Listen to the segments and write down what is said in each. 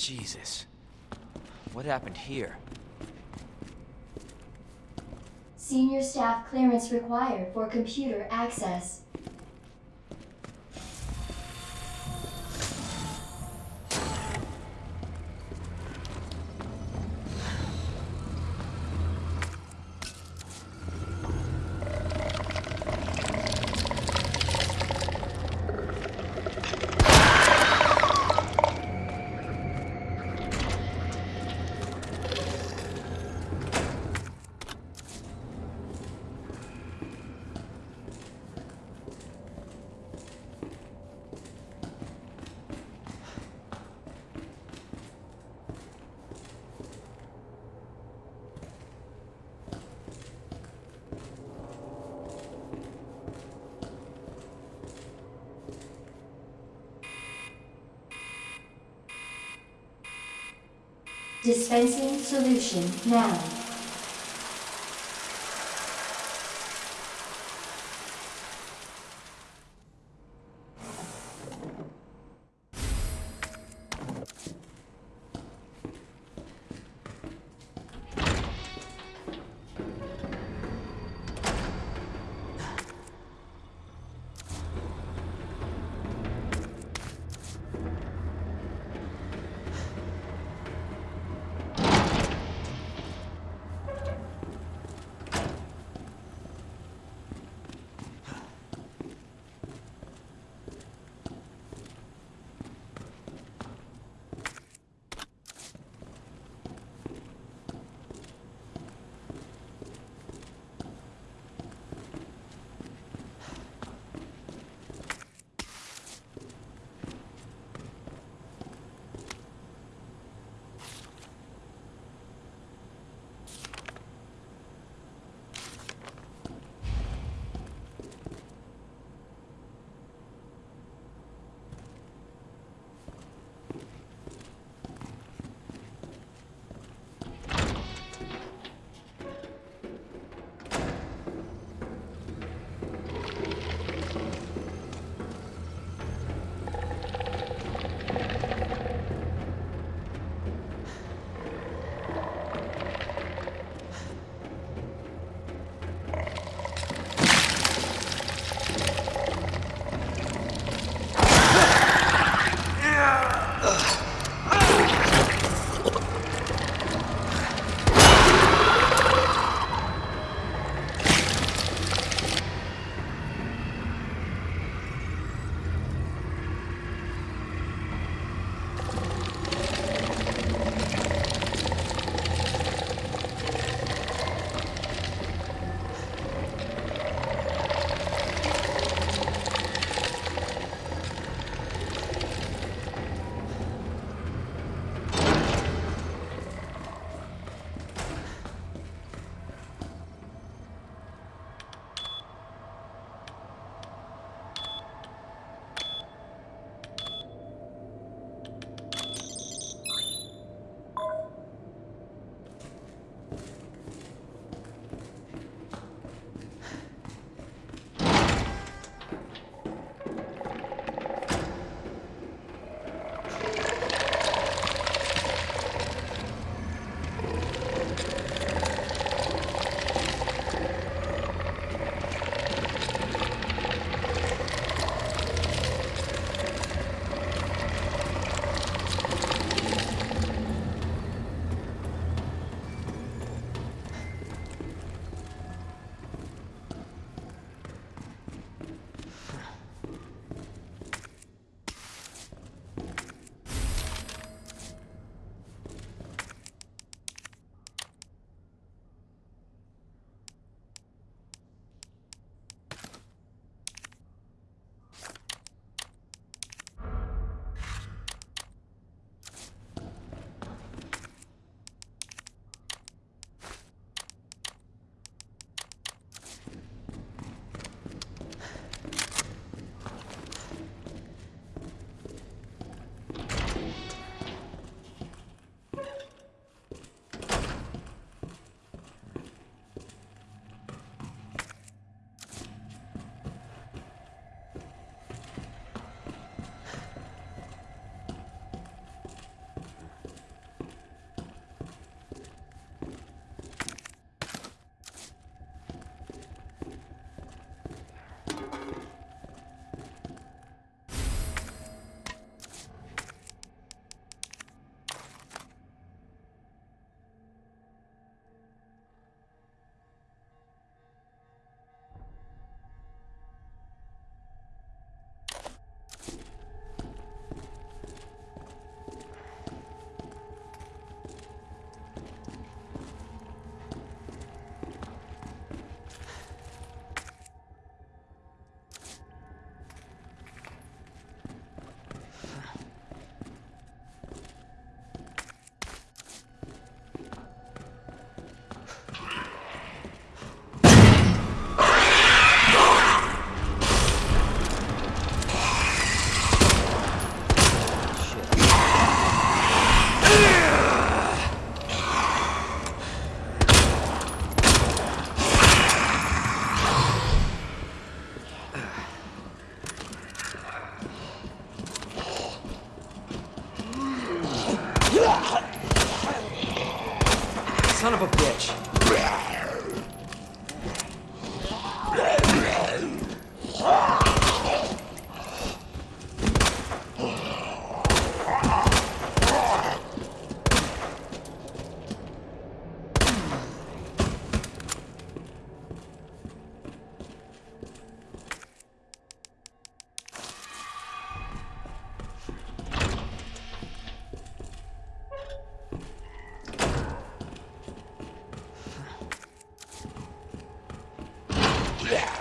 Jesus. What happened here? Senior staff clearance required for computer access. Dispensing solution now. Just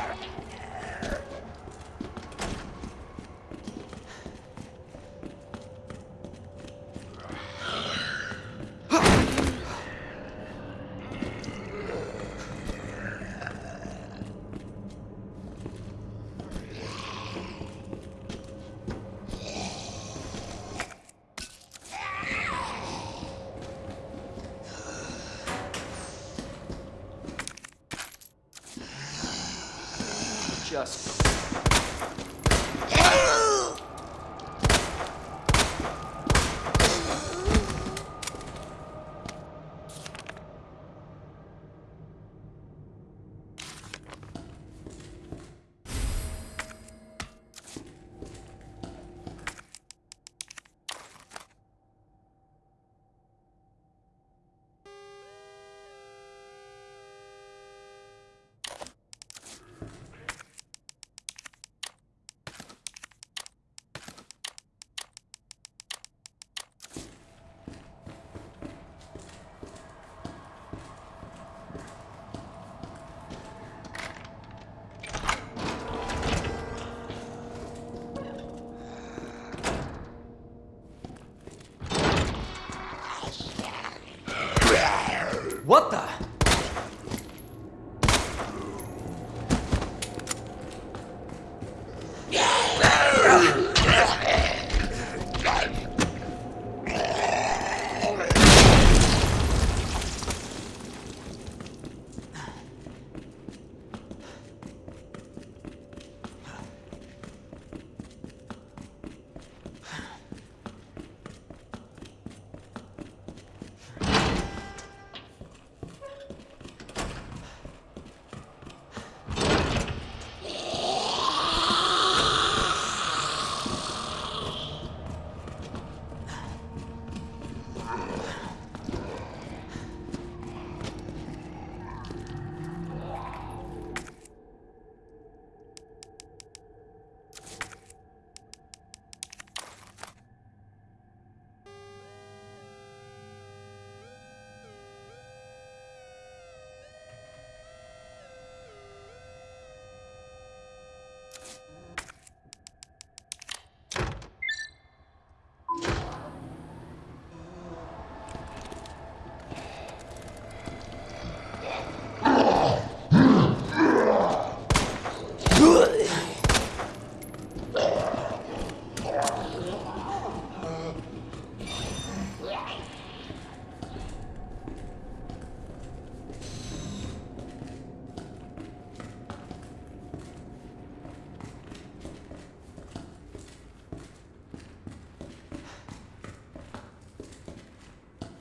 What the?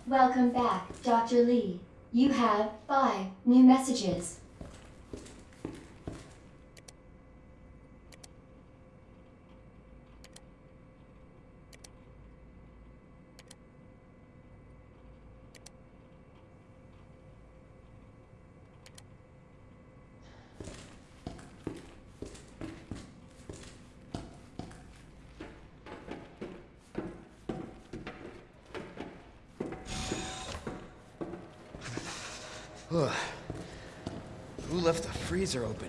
Welcome back, Dr. Lee. You have five new messages. The freezer open?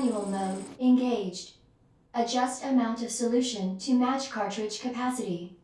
manual mode, engaged. Adjust amount of solution to match cartridge capacity.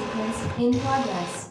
Sequence in progress.